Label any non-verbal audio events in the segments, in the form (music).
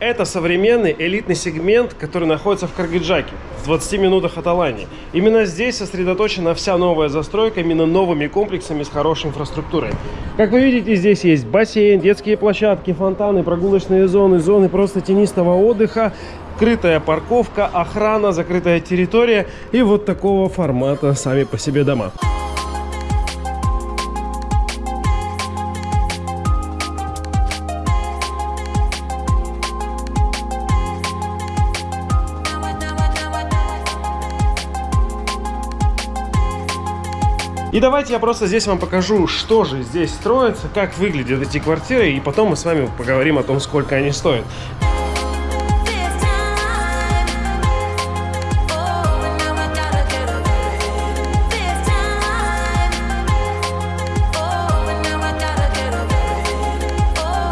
Это современный элитный сегмент, который находится в Каргаджаке, в 20 минутах от Алании. Именно здесь сосредоточена вся новая застройка именно новыми комплексами с хорошей инфраструктурой. Как вы видите, здесь есть бассейн, детские площадки, фонтаны, прогулочные зоны, зоны просто тенистого отдыха, крытая парковка, охрана, закрытая территория и вот такого формата сами по себе дома. И давайте я просто здесь вам покажу, что же здесь строится, как выглядят эти квартиры, и потом мы с вами поговорим о том, сколько они стоят.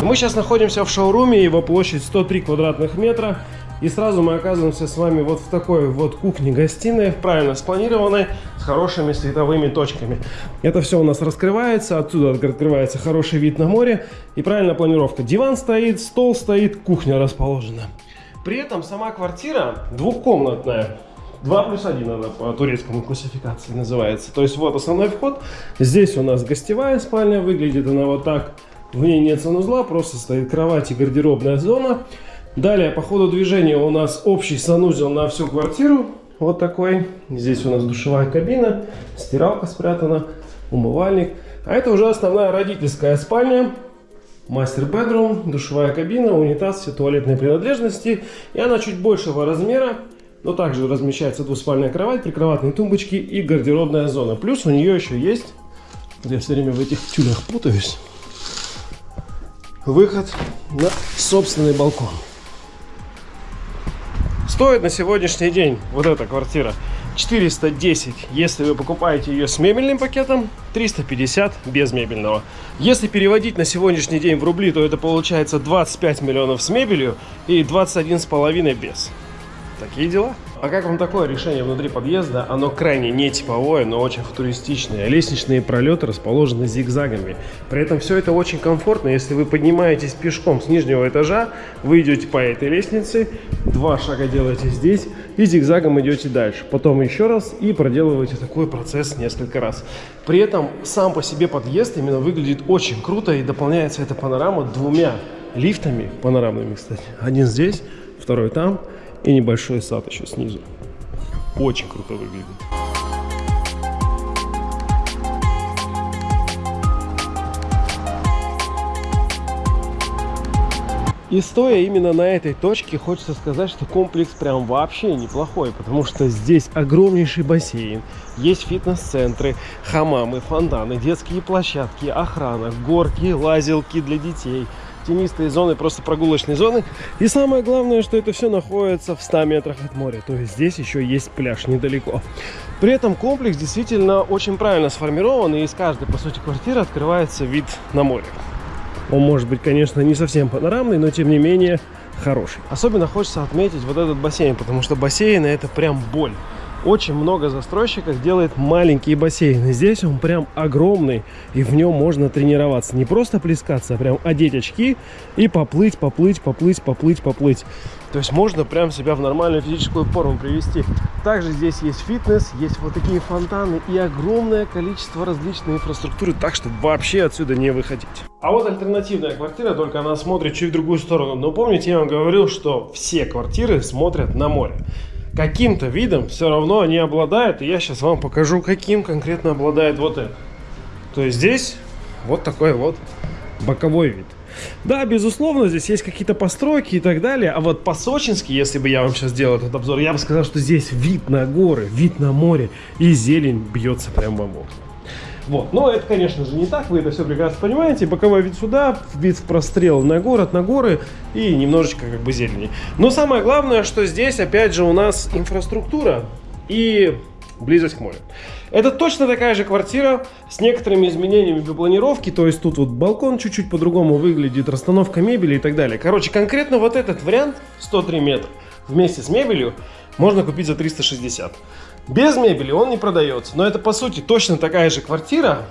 Мы сейчас находимся в шоуруме, его площадь 103 квадратных метра. И сразу мы оказываемся с вами вот в такой вот кухне-гостиной, правильно спланированной, с хорошими световыми точками. Это все у нас раскрывается, отсюда открывается хороший вид на море и правильная планировка. Диван стоит, стол стоит, кухня расположена. При этом сама квартира двухкомнатная. 2 плюс 1 она по турецкому классификации называется. То есть вот основной вход. Здесь у нас гостевая спальня. Выглядит она вот так. В ней нет санузла, просто стоит кровать и гардеробная зона. Далее по ходу движения у нас общий санузел на всю квартиру. Вот такой. Здесь у нас душевая кабина, стиралка спрятана, умывальник. А это уже основная родительская спальня. Мастер-бедрум, душевая кабина, унитаз, все туалетные принадлежности. И она чуть большего размера. Но также размещается двуспальная кровать, прикроватные тумбочки и гардеробная зона. Плюс у нее еще есть, я все время в этих тюлях путаюсь, выход на собственный балкон. Стоит на сегодняшний день вот эта квартира 410, если вы покупаете ее с мебельным пакетом, 350 без мебельного. Если переводить на сегодняшний день в рубли, то это получается 25 миллионов с мебелью и 21,5 без. Такие дела. А как вам такое решение внутри подъезда? Оно крайне не типовое, но очень футуристичное. Лестничные пролеты расположены зигзагами. При этом все это очень комфортно. Если вы поднимаетесь пешком с нижнего этажа, вы идете по этой лестнице, два шага делаете здесь и зигзагом идете дальше. Потом еще раз и проделываете такой процесс несколько раз. При этом сам по себе подъезд именно выглядит очень круто и дополняется эта панорама двумя лифтами панорамными, кстати. Один здесь, второй там и небольшой сад еще снизу. Очень круто выглядит. И стоя именно на этой точке, хочется сказать, что комплекс прям вообще неплохой, потому что здесь огромнейший бассейн, есть фитнес-центры, хамамы, фонтаны, детские площадки, охрана, горки, лазилки для детей – тенистые зоны, просто прогулочные зоны. И самое главное, что это все находится в 100 метрах от моря. То есть здесь еще есть пляж недалеко. При этом комплекс действительно очень правильно сформирован. И из каждой, по сути, квартиры открывается вид на море. Он может быть, конечно, не совсем панорамный, но тем не менее хороший. Особенно хочется отметить вот этот бассейн, потому что бассейны это прям боль очень много застройщиков делает маленькие бассейны. Здесь он прям огромный, и в нем можно тренироваться. Не просто плескаться, а прям одеть очки и поплыть, поплыть, поплыть, поплыть, поплыть. То есть можно прям себя в нормальную физическую форму привести. Также здесь есть фитнес, есть вот такие фонтаны и огромное количество различной инфраструктуры, так что вообще отсюда не выходить. А вот альтернативная квартира, только она смотрит чуть в другую сторону. Но помните, я вам говорил, что все квартиры смотрят на море каким-то видом все равно они обладают. И я сейчас вам покажу, каким конкретно обладает вот это. То есть здесь вот такой вот боковой вид. Да, безусловно, здесь есть какие-то постройки и так далее. А вот по-сочински, если бы я вам сейчас сделал этот обзор, я бы сказал, что здесь вид на горы, вид на море и зелень бьется прямо в окна. Вот. Но это, конечно же, не так, вы это все прекрасно понимаете. Боковой вид сюда, вид в прострел на город, на горы и немножечко как бы зелени. Но самое главное, что здесь, опять же, у нас инфраструктура и близость к морю. Это точно такая же квартира с некоторыми изменениями по планировке, то есть тут вот балкон чуть-чуть по-другому выглядит, расстановка мебели и так далее. Короче, конкретно вот этот вариант 103 метра вместе с мебелью можно купить за 360. Без мебели он не продается, но это по сути точно такая же квартира,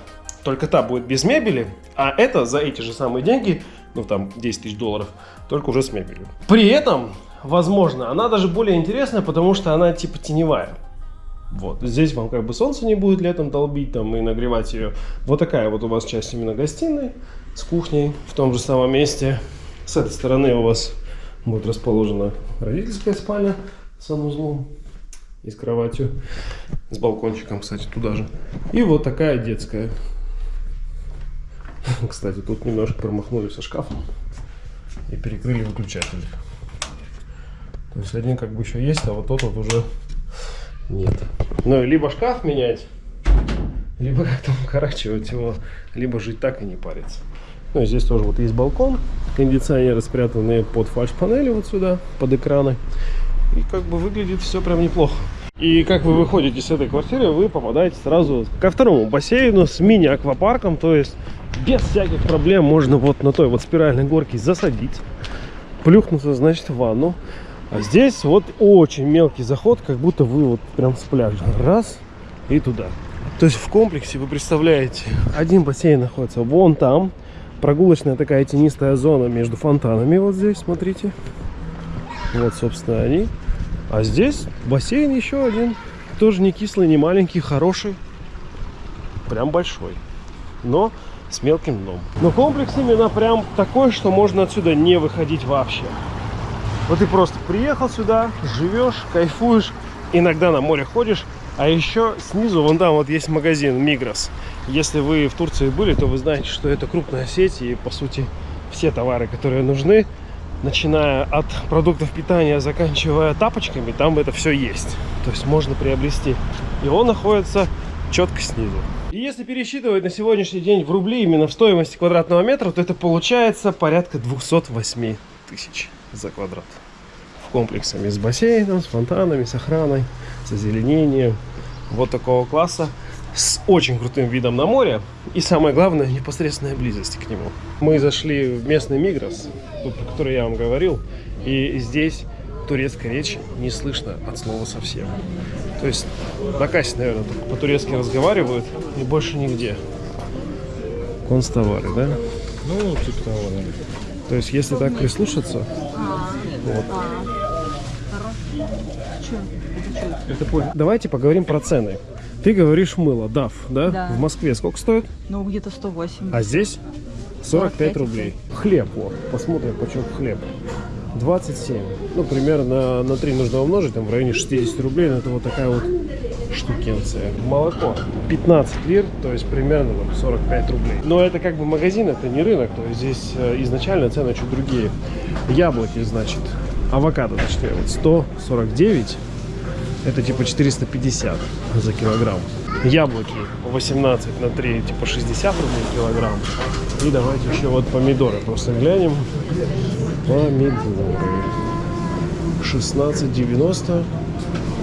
только та будет без мебели, а это за эти же самые деньги ну там 10 тысяч долларов, только уже с мебелью. При этом, возможно, она даже более интересная, потому что она типа теневая. Вот, здесь вам как бы солнце не будет летом долбить там и нагревать ее. Вот такая вот у вас часть именно гостиной с кухней в том же самом месте. С этой стороны у вас будет расположена родительская спальня санузлом и с кроватью, с балкончиком, кстати, туда же. И вот такая детская. (laughs) Кстати, тут немножко промахнули со шкафом и перекрыли выключатель. То есть один как бы еще есть, а вот тот вот уже нет. Ну, либо шкаф менять, либо (laughs) как-то укорачивать его, либо жить так и не париться. Ну, и здесь тоже вот есть балкон, кондиционеры спрятаны под фальш-панели вот сюда, под экраны. И как бы выглядит все прям неплохо. И как вы выходите с этой квартиры, вы попадаете сразу ко второму бассейну с мини-аквапарком. То есть без всяких проблем можно вот на той вот спиральной горке засадить, плюхнуться, значит, в ванну. А здесь вот очень мелкий заход, как будто вы вот прям с пляжа. Раз и туда. То есть в комплексе вы представляете, один бассейн находится вон там. Прогулочная такая тенистая зона между фонтанами вот здесь, смотрите. Вот, собственно, они. А здесь бассейн еще один. Тоже не кислый, не маленький, хороший. Прям большой. Но с мелким дном. Но комплекс именно прям такой, что можно отсюда не выходить вообще. Вот ты просто приехал сюда, живешь, кайфуешь, иногда на море ходишь, а еще снизу, вон там вот есть магазин Мигрос. Если вы в Турции были, то вы знаете, что это крупная сеть и, по сути, все товары, которые нужны, начиная от продуктов питания, заканчивая тапочками, там это все есть. То есть можно приобрести. И он находится четко снизу. И если пересчитывать на сегодняшний день в рубли именно в стоимости квадратного метра, то это получается порядка 208 тысяч за квадрат. В комплексами с бассейном, с фонтанами, с охраной, с озеленением. Вот такого класса с очень крутым видом на море и самое главное непосредственная близость к нему. Мы зашли в местный Мигрос, про который я вам говорил, и здесь турецкая речь не слышно от слова совсем. То есть на кассе, наверное, только по-турецки разговаривают и больше нигде. Констовары, да? Ну, типа того, да. То есть, если так прислушаться, вот. Это Давайте поговорим про цены. Ты говоришь мыло, DAF, да? Да. В Москве сколько стоит? Ну, где-то 108. А здесь 45 45 рублей. Хлеб, вот. Посмотрим, почем хлеб. 27. Ну, примерно на 3 нужно умножить, там в районе 60 рублей. Но это вот такая вот штукенция. Молоко 15 лир, то есть примерно там, 45 рублей. Но это как бы магазин, это не рынок, то есть здесь э, изначально цены чуть другие. Яблоки, значит, авокадо, точнее, вот 149, это типа 450 за килограмм. Яблоки 18 на 3, типа 60 рублей килограмм. И давайте еще вот помидоры просто глянем. Помидоры. 16,90.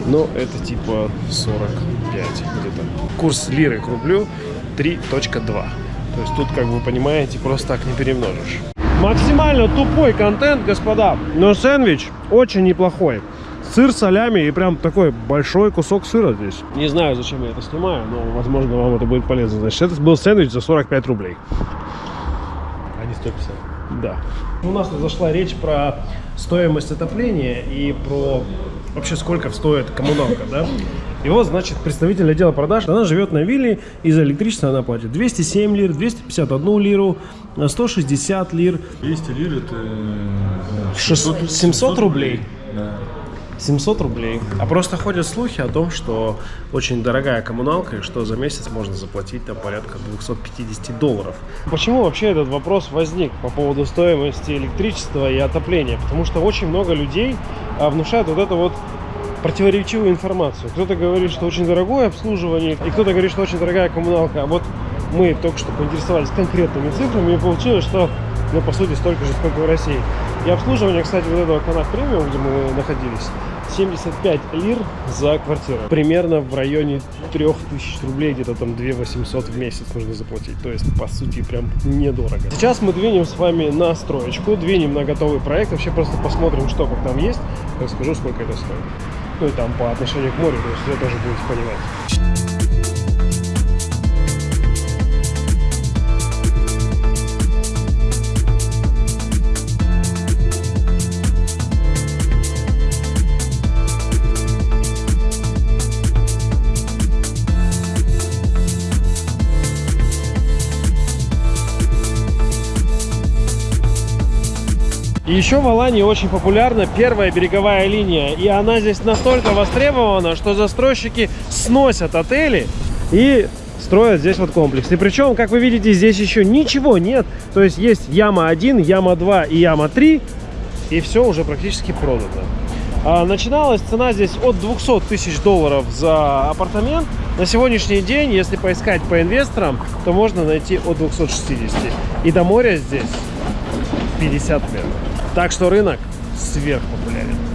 Но это типа 45 где-то. Курс лиры к рублю 3.2. То есть тут, как вы понимаете, просто так не перемножишь. Максимально тупой контент, господа. Но сэндвич очень неплохой. Сыр, солями и прям такой большой кусок сыра здесь. Не знаю, зачем я это снимаю, но, возможно, вам это будет полезно. Значит, это был сэндвич за 45 рублей. А не 150. Да. У нас тут зашла речь про стоимость отопления и про вообще сколько стоит коммуналка, да? И вот, значит, представитель отдела продаж, она живет на вилле, и за электричество она платит 207 лир, 251 лиру, 160 лир, 200 лир это... э, 600 700 рублей. Да. 700 рублей. А просто ходят слухи о том, что очень дорогая коммуналка, и что за месяц можно заплатить там порядка 250 долларов. Почему вообще этот вопрос возник по поводу стоимости электричества и отопления? Потому что очень много людей а, внушают вот это вот противоречивую информацию. Кто-то говорит, что очень дорогое обслуживание, и кто-то говорит, что очень дорогая коммуналка. А вот мы только что поинтересовались конкретными цифрами, и получилось, что, ну, по сути, столько же, сколько в России. И обслуживание, кстати, вот этого канат премиум, где мы находились, 75 лир за квартиру. Примерно в районе 3000 рублей, где-то там 2 800 в месяц нужно заплатить. То есть, по сути, прям недорого. Сейчас мы двинем с вами на строечку, двинем на готовый проект. Вообще просто посмотрим, что как там есть. Расскажу, сколько это стоит. Ну и там по отношению к морю, то есть вы тоже будете понимать. И еще в Алании очень популярна первая береговая линия. И она здесь настолько востребована, что застройщики сносят отели и строят здесь вот комплекс. И причем, как вы видите, здесь еще ничего нет. То есть есть яма 1, яма 2 и яма 3. И все уже практически продано. А, начиналась цена здесь от 200 тысяч долларов за апартамент. На сегодняшний день, если поискать по инвесторам, то можно найти от 260. И до моря здесь 50 метров. Так что рынок сверхпопулярен.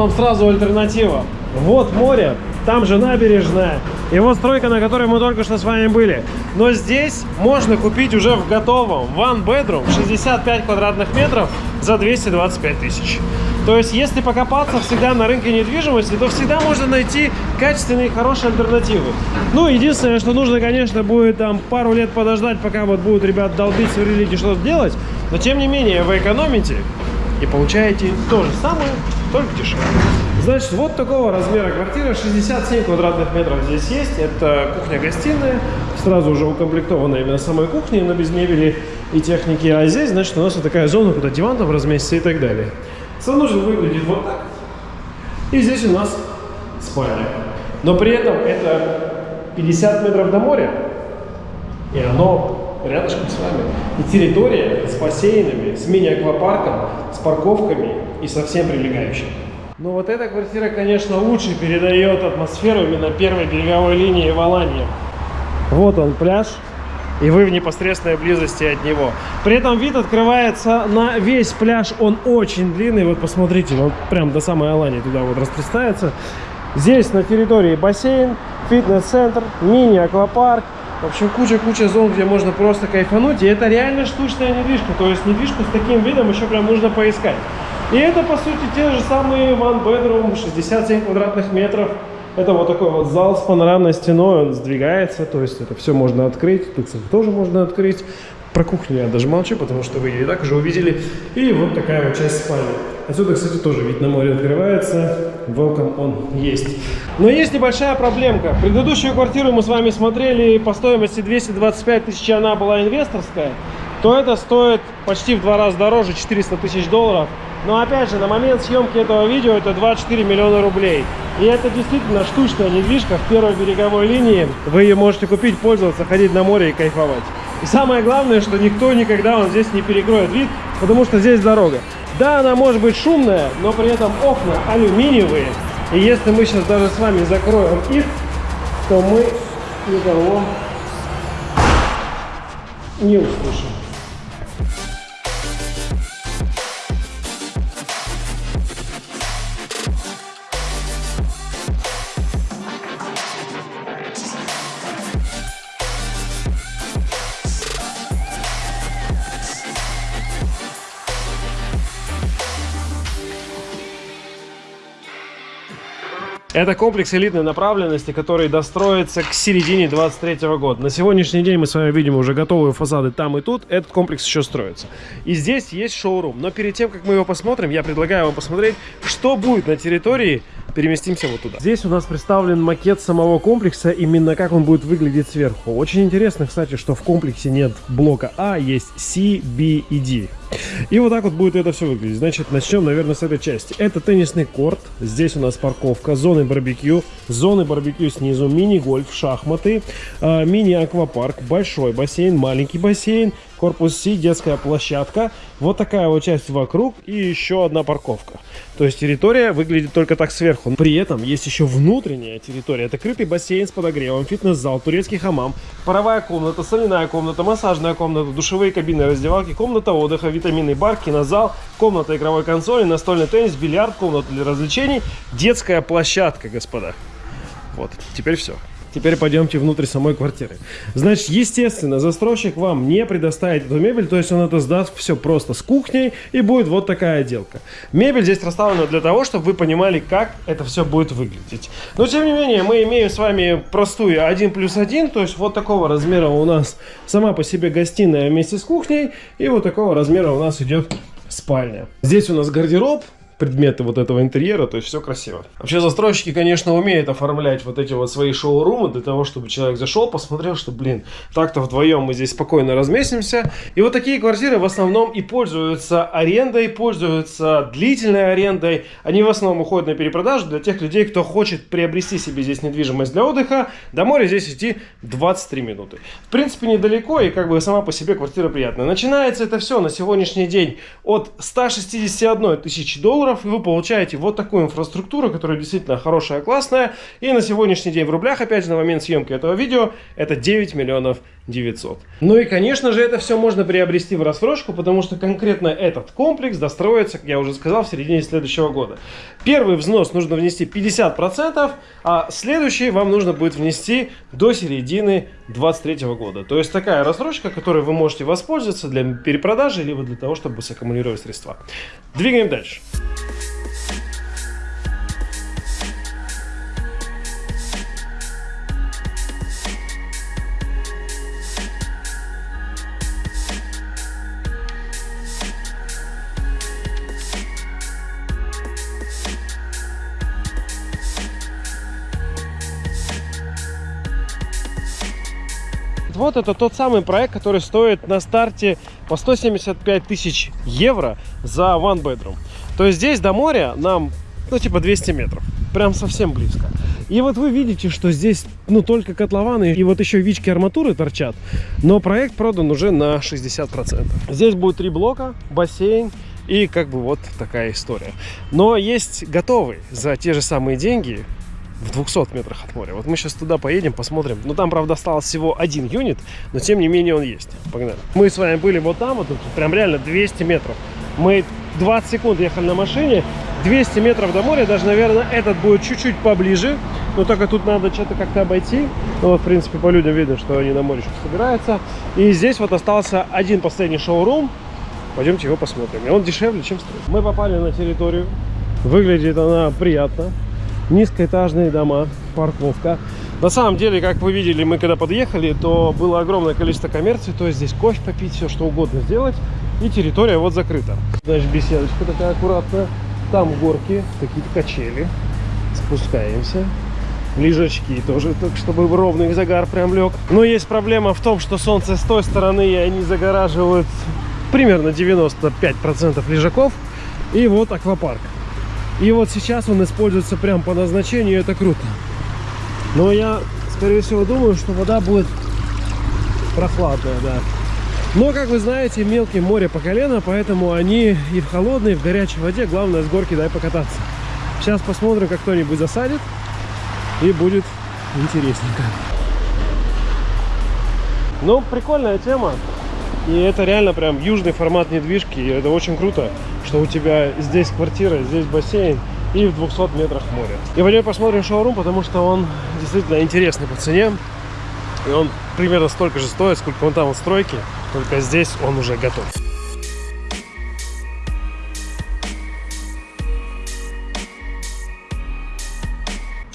Вам сразу альтернатива. Вот море, там же набережная. И вот стройка, на которой мы только что с вами были. Но здесь можно купить уже в готовом one bedroom 65 квадратных метров за 225 тысяч. То есть, если покопаться всегда на рынке недвижимости, то всегда можно найти качественные и хорошие альтернативы. Ну, единственное, что нужно, конечно, будет там пару лет подождать, пока вот будут ребят долбить, сверлить и что-то делать. Но, тем не менее, вы экономите и получаете то же самое, только дешевле. Значит, вот такого размера квартира, 67 квадратных метров здесь есть. Это кухня-гостиная, сразу уже укомплектованная именно самой кухней, но без мебели и техники. А здесь, значит, у нас вот такая зона, куда диван там разместится и так далее. Санузел выглядит вот так. И здесь у нас спальня. Но при этом это 50 метров до моря, и оно рядышком с вами. И территория с бассейнами, с мини-аквапарком, с парковками и со всем прилегающим. Но вот эта квартира, конечно, лучше передает атмосферу именно первой береговой линии в Алании. Вот он пляж, и вы в непосредственной близости от него. При этом вид открывается на весь пляж, он очень длинный, вот посмотрите, он прям до самой Алании туда вот распространяется. Здесь на территории бассейн, фитнес-центр, мини-аквапарк, в общем, куча-куча зон, где можно просто кайфануть. И это реально штучная недвижка. То есть недвижку с таким видом еще прям нужно поискать. И это, по сути, те же самые one bedroom, 67 квадратных метров. Это вот такой вот зал с панорамной стеной, он сдвигается, то есть это все можно открыть. Тут, тоже можно открыть. Про кухню я даже молчу, потому что вы ее и так уже увидели. И вот такая вот часть спальни. Отсюда, кстати, тоже вид на море открывается. Welcome он есть. Но есть небольшая проблемка. Предыдущую квартиру мы с вами смотрели по стоимости 225 тысяч, она была инвесторская. То это стоит почти в два раза дороже, 400 тысяч долларов. Но опять же, на момент съемки этого видео это 24 миллиона рублей. И это действительно штучная недвижка в первой береговой линии. Вы ее можете купить, пользоваться, ходить на море и кайфовать. И самое главное, что никто никогда он здесь не перекроет вид, потому что здесь дорога. Да, она может быть шумная, но при этом окна алюминиевые. И если мы сейчас даже с вами закроем их, то мы никого не услышим. Это комплекс элитной направленности, который достроится к середине 23 года. На сегодняшний день мы с вами видим уже готовые фасады там и тут. Этот комплекс еще строится. И здесь есть шоурум. Но перед тем, как мы его посмотрим, я предлагаю вам посмотреть, что будет на территории переместимся вот туда. Здесь у нас представлен макет самого комплекса, именно как он будет выглядеть сверху. Очень интересно, кстати, что в комплексе нет блока А, есть C, B и D. И вот так вот будет это все выглядеть. Значит, начнем, наверное, с этой части. Это теннисный корт. Здесь у нас парковка, зоны барбекю, зоны барбекю снизу, мини-гольф, шахматы, э, мини-аквапарк, большой бассейн, маленький бассейн, корпус Си, детская площадка, вот такая вот часть вокруг и еще одна парковка. То есть территория выглядит только так сверху. При этом есть еще внутренняя территория. Это крытый бассейн с подогревом, фитнес-зал, турецкий хамам, паровая комната, соляная комната, массажная комната, душевые кабины, раздевалки, комната отдыха, витаминный бар, кинозал, комната игровой консоли, настольный теннис, бильярд, комната для развлечений, детская площадка, господа. Вот, теперь все. Теперь пойдемте внутрь самой квартиры. Значит, естественно, застройщик вам не предоставит эту мебель, то есть он это сдаст все просто с кухней, и будет вот такая отделка. Мебель здесь расставлена для того, чтобы вы понимали, как это все будет выглядеть. Но, тем не менее, мы имеем с вами простую 1 плюс 1, то есть вот такого размера у нас сама по себе гостиная вместе с кухней, и вот такого размера у нас идет спальня. Здесь у нас гардероб, предметы вот этого интерьера, то есть все красиво. Вообще застройщики, конечно, умеют оформлять вот эти вот свои шоу-румы для того, чтобы человек зашел, посмотрел, что, блин, так-то вдвоем мы здесь спокойно разместимся. И вот такие квартиры в основном и пользуются арендой, пользуются длительной арендой. Они в основном уходят на перепродажу для тех людей, кто хочет приобрести себе здесь недвижимость для отдыха. До моря здесь идти 23 минуты. В принципе, недалеко и как бы сама по себе квартира приятная. Начинается это все на сегодняшний день от 161 тысячи долларов долларов, и вы получаете вот такую инфраструктуру, которая действительно хорошая, классная. И на сегодняшний день в рублях, опять же, на момент съемки этого видео, это 9 миллионов 900. Ну и, конечно же, это все можно приобрести в рассрочку, потому что конкретно этот комплекс достроится, как я уже сказал, в середине следующего года. Первый взнос нужно внести 50%, а следующий вам нужно будет внести до середины 2023 года. То есть такая рассрочка, которой вы можете воспользоваться для перепродажи, либо для того, чтобы саккумулировать средства. Двигаем дальше. Вот это тот самый проект, который стоит на старте по 175 тысяч евро за one bedroom. То есть здесь до моря нам, ну, типа 200 метров. Прям совсем близко. И вот вы видите, что здесь, ну, только котлованы и вот еще вички арматуры торчат. Но проект продан уже на 60%. Здесь будет три блока, бассейн, и как бы вот такая история. Но есть готовый за те же самые деньги в 200 метрах от моря. Вот мы сейчас туда поедем, посмотрим. Ну, там, правда, осталось всего один юнит, но тем не менее он есть. Погнали. Мы с вами были вот там, вот тут прям реально 200 метров. Мы 20 секунд ехали на машине, 200 метров до моря, даже, наверное, этот будет чуть-чуть поближе, но только тут надо что-то как-то обойти. Ну, вот, в принципе, по людям видно, что они на море что собираются. И здесь вот остался один последний шоурум, пойдемте его посмотрим. И он дешевле, чем строить. Мы попали на территорию, выглядит она приятно низкоэтажные дома, парковка. На самом деле, как вы видели, мы когда подъехали, то было огромное количество коммерции, то есть здесь кофе попить, все что угодно сделать. И территория вот закрыта. Значит, беседочка такая аккуратная. Там горки, какие-то качели. Спускаемся. Лежачки тоже, так чтобы ровный загар прям лег. Но есть проблема в том, что солнце с той стороны, и они загораживают примерно 95% лежаков. И вот аквапарк. И вот сейчас он используется прям по назначению, это круто. Но я, скорее всего, думаю, что вода будет прохладная, да. Но, как вы знаете, мелкие море по колено, поэтому они и в холодной, и в горячей воде. Главное, с горки дай покататься. Сейчас посмотрим, как кто-нибудь засадит, и будет интересненько. Ну, прикольная тема. И это реально прям южный формат недвижки. И это очень круто, что у тебя здесь квартира, здесь бассейн и в 200 метрах море. И пойдем посмотрим шоурум, потому что он действительно интересный по цене. И он примерно столько же стоит, сколько он там в стройке, только здесь он уже готов.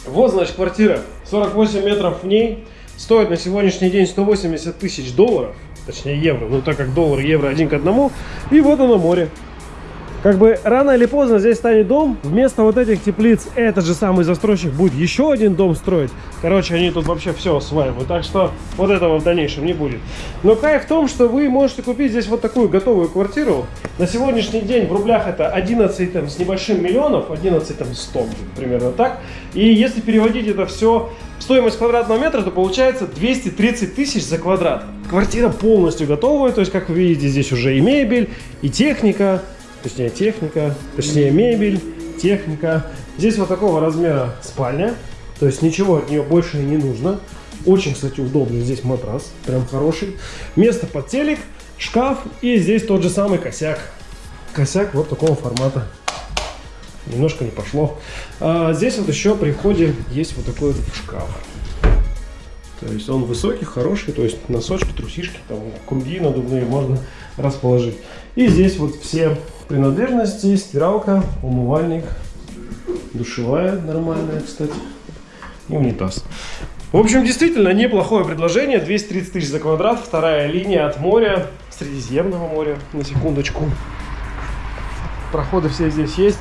Вот, значит, квартира. 48 метров в ней. Стоит на сегодняшний день 180 тысяч долларов точнее евро, ну так как доллар и евро один к одному. И вот оно море. Как бы рано или поздно здесь станет дом. Вместо вот этих теплиц этот же самый застройщик будет еще один дом строить. Короче, они тут вообще все осваивают. Так что вот этого в дальнейшем не будет. Но кайф в том, что вы можете купить здесь вот такую готовую квартиру. На сегодняшний день в рублях это 11 там, с небольшим миллионов, 11 там 100 примерно так. И если переводить это все в стоимость квадратного метра, то получается 230 тысяч за квадрат. Квартира полностью готовая, то есть, как вы видите, здесь уже и мебель, и техника, точнее техника, точнее мебель, техника. Здесь вот такого размера спальня, то есть ничего от нее больше не нужно. Очень, кстати, удобный здесь матрас, прям хороший. Место под телек, шкаф и здесь тот же самый косяк. Косяк вот такого формата. Немножко не пошло. А здесь вот еще при входе есть вот такой вот шкаф. То есть он высокий, хороший, то есть носочки, трусишки, там круги надувные можно расположить. И здесь вот все принадлежности, стиралка, умывальник, душевая нормальная, кстати, и унитаз. В общем, действительно неплохое предложение. 230 тысяч за квадрат, вторая линия от моря, Средиземного моря, на секундочку. Проходы все здесь есть.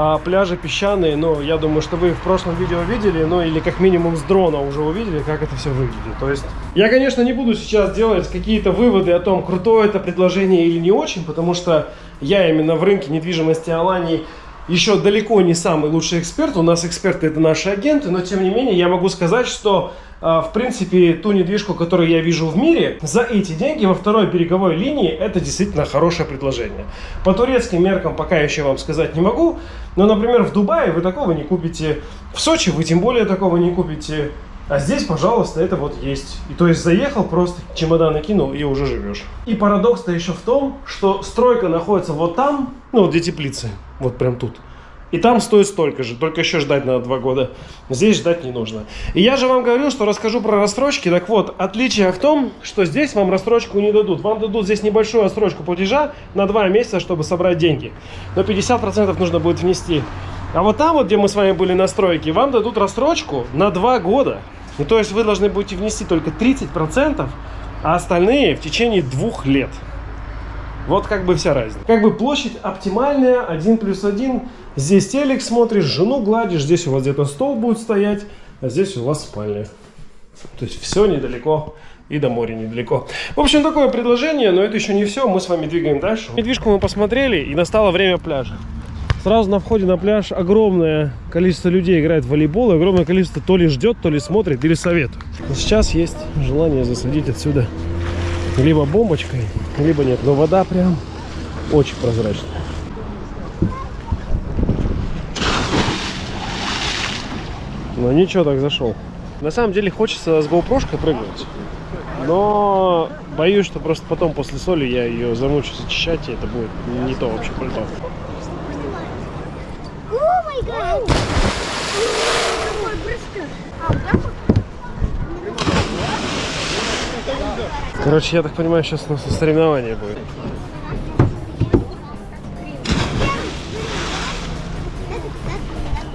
А пляжи песчаные, но я думаю, что вы в прошлом видео видели, ну или как минимум с дрона уже увидели, как это все выглядит. То есть я, конечно, не буду сейчас делать какие-то выводы о том, крутое это предложение или не очень, потому что я именно в рынке недвижимости Алании еще далеко не самый лучший эксперт. У нас эксперты это наши агенты, но тем не менее я могу сказать, что а, в принципе ту недвижку, которую я вижу в мире, за эти деньги во второй береговой линии это действительно хорошее предложение. По турецким меркам пока еще вам сказать не могу, но, например, в Дубае вы такого не купите, в Сочи вы тем более такого не купите. А здесь, пожалуйста, это вот есть. И то есть заехал, просто чемодан накинул и уже живешь. И парадокс-то еще в том, что стройка находится вот там, ну где теплицы, вот прям тут. И там стоит столько же, только еще ждать надо два года. Здесь ждать не нужно. И я же вам говорил, что расскажу про рассрочки. Так вот, отличие в том, что здесь вам рассрочку не дадут. Вам дадут здесь небольшую рассрочку платежа на два месяца, чтобы собрать деньги. Но 50% нужно будет внести. А вот там вот, где мы с вами были на стройке, вам дадут рассрочку на два года. И то есть вы должны будете внести только 30%, а остальные в течение двух лет. Вот как бы вся разница. Как бы площадь оптимальная, 1 плюс 1. Здесь телек смотришь, жену гладишь, здесь у вас где-то стол будет стоять, а здесь у вас спальня. То есть все недалеко и до моря недалеко. В общем, такое предложение, но это еще не все. Мы с вами двигаем дальше. Недвижку мы посмотрели, и настало время пляжа. Сразу на входе на пляж огромное количество людей играет в волейбол, и огромное количество то ли ждет, то ли смотрит, или советует. Но сейчас есть желание засадить отсюда либо бомбочкой, либо нет. Но вода прям очень прозрачная. Но ничего, так зашел. На самом деле хочется с GoPro прыгнуть. Но боюсь, что просто потом после соли я ее замучусь очищать, и это будет не то вообще пальто. Короче, я так понимаю, сейчас у нас соревнование будет.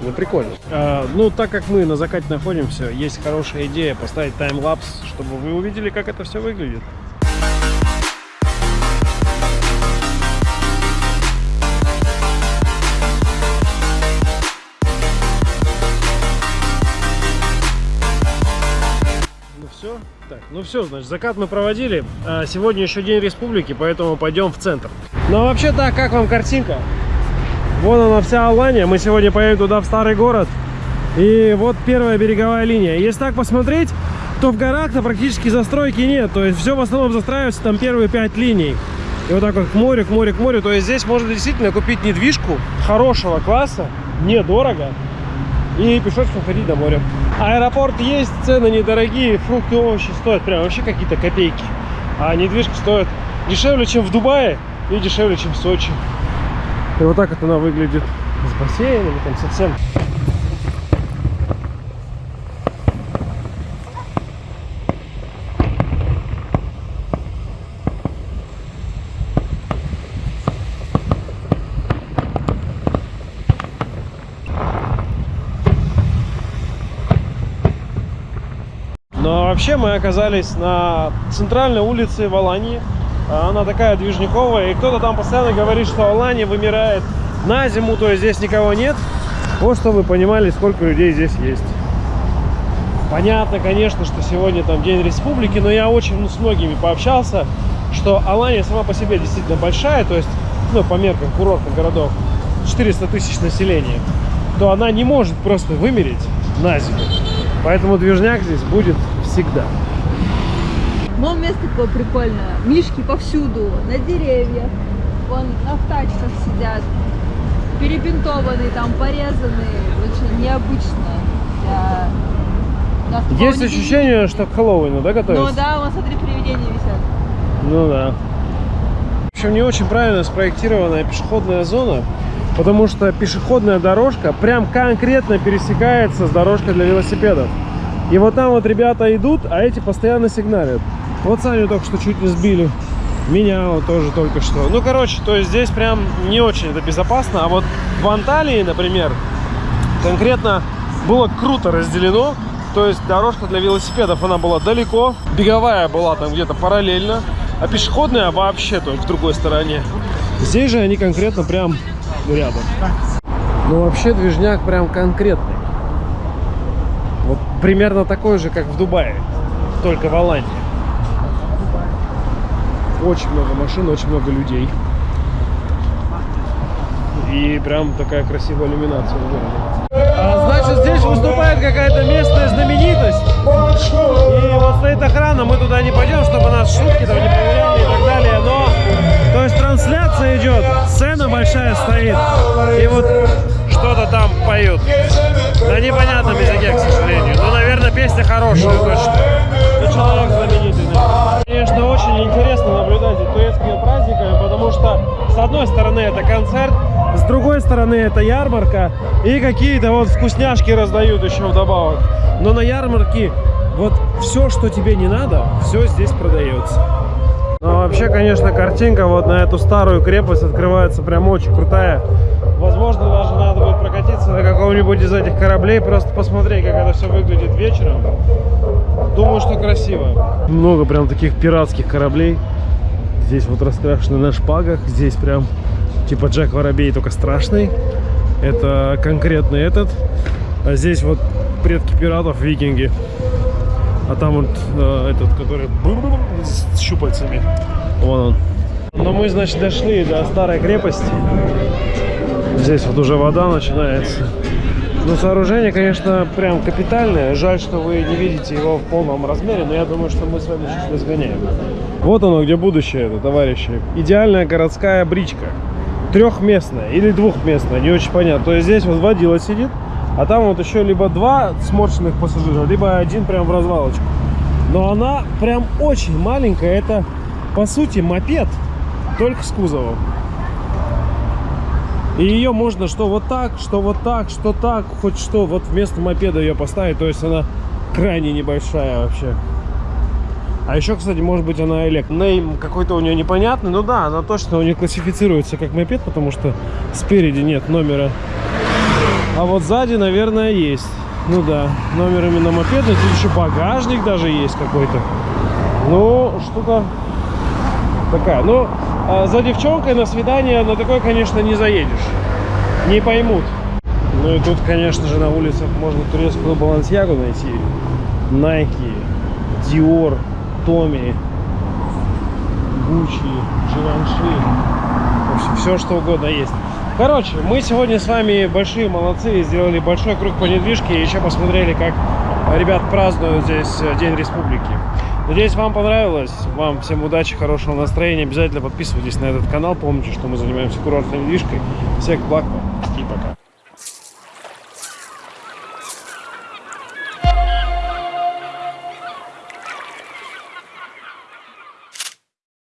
Ну, прикольно. А, ну, так как мы на закате находимся, есть хорошая идея поставить таймлапс, чтобы вы увидели, как это все выглядит. Ну все, так, ну все, значит, закат мы проводили. А сегодня еще день республики, поэтому пойдем в центр. Ну а вообще так, как вам картинка? Вон она вся Алания. Мы сегодня поедем туда, в старый город. И вот первая береговая линия. Если так посмотреть, то в горах-то практически застройки нет. То есть все в основном застраивается там первые пять линий. И вот так вот к морю, к морю, к морю. То есть здесь можно действительно купить недвижку хорошего класса, недорого. И пешочком ходить до моря. Аэропорт есть, цены недорогие, фрукты, овощи стоят прям вообще какие-то копейки. А недвижка стоит дешевле, чем в Дубае и дешевле, чем в Сочи. И вот так вот она выглядит с бассейном, там совсем. Но вообще мы оказались на центральной улице в Алании. А Она такая движниковая. И кто-то там постоянно говорит, что Алания вымирает на зиму, то есть здесь никого нет. Вот чтобы вы понимали, сколько людей здесь есть. Понятно, конечно, что сегодня там День Республики, но я очень ну, с многими пообщался, что Алания сама по себе действительно большая, то есть, ну, по меркам курортных городов, 400 тысяч населения, то она не может просто вымереть на зиму. Поэтому движняк здесь будет всегда. Но место такое прикольное. Мишки повсюду, на деревьях. Вон на тачках сидят. Перебинтованные, там порезанные. Очень необычно. для- нас Есть ощущение, что к Хэллоуину, да, видно. готовятся? Ну да, вон смотри, привидения висят. Ну да. В общем, не очень правильно спроектированная пешеходная зона, потому что пешеходная дорожка прям конкретно пересекается с дорожкой для велосипедов. И вот там вот ребята идут, а эти постоянно сигналят. Вот Саню только что чуть не сбили. Меня вот тоже только что. Ну, короче, то есть здесь прям не очень это безопасно. А вот в Анталии, например, конкретно было круто разделено. То есть дорожка для велосипедов, она была далеко. Беговая была там где-то параллельно. А пешеходная вообще, то есть в другой стороне. Здесь же они конкретно прям рядом. Ну, вообще движняк прям конкретный. Примерно такой же, как в Дубае. Только в Алании. Очень много машин, очень много людей. И прям такая красивая иллюминация в городе. А, значит, здесь выступает какая-то местная знаменитость. И вот стоит охрана, мы туда не пойдем, чтобы нас шутки там не проверяли и так далее. Но, то есть трансляция идет, сцена большая стоит. И вот что-то там поют. На непонятном языке, к сожалению. Но, наверное, песня хорошая точно. И человек знаменитый. да. Конечно, очень интересно наблюдать за турецкими праздниками, потому что с одной стороны это концерт, с другой стороны это ярмарка и какие-то вот вкусняшки раздают еще вдобавок. Но на ярмарке вот все, что тебе не надо, все здесь продается. Ну, вообще, конечно, картинка вот на эту старую крепость открывается прям очень крутая. Возможно, даже надо прокатиться на каком-нибудь из этих кораблей, просто посмотреть, как это все выглядит вечером. Думаю, что красиво. Много прям таких пиратских кораблей. Здесь вот раскрашены на шпагах. Здесь прям типа Джек Воробей, только страшный. Это конкретно этот. А здесь вот предки пиратов, викинги. А там вот э, этот, который с щупальцами. Вон он. Но мы, значит, дошли до старой крепости. Здесь вот уже вода начинается. Но сооружение, конечно, прям капитальное. Жаль, что вы не видите его в полном размере, но я думаю, что мы с вами сейчас разгоняем. Вот оно, где будущее это, товарищи. Идеальная городская бричка. Трехместная или двухместная, не очень понятно. То есть здесь вот водила сидит, а там вот еще либо два сморщенных пассажира, либо один прям в развалочку. Но она прям очень маленькая. Это, по сути, мопед, только с кузовом. И ее можно что вот так, что вот так, что так, хоть что. Вот вместо мопеда ее поставить. То есть она крайне небольшая вообще. А еще, кстати, может быть она элект. Нейм какой-то у нее непонятный. Ну да, она точно у нее классифицируется как мопед, потому что спереди нет номера. А вот сзади, наверное, есть. Ну да, номер именно мопедный. Тут еще багажник даже есть какой-то. Ну, штука такая. Ну, за девчонкой на свидание на такой, конечно, не заедешь. Не поймут. Ну и тут, конечно же, на улицах можно турецкую балансьягу найти. Nike, Dior, Tommy, Gucci, Givenchy. Все что угодно есть. Короче, мы сегодня с вами большие молодцы, сделали большой круг по недвижке и еще посмотрели, как ребят празднуют здесь э, День Республики. Надеюсь, вам понравилось. Вам всем удачи, хорошего настроения. Обязательно подписывайтесь на этот канал. Помните, что мы занимаемся курортной недвижкой. Всех благ вам и пока.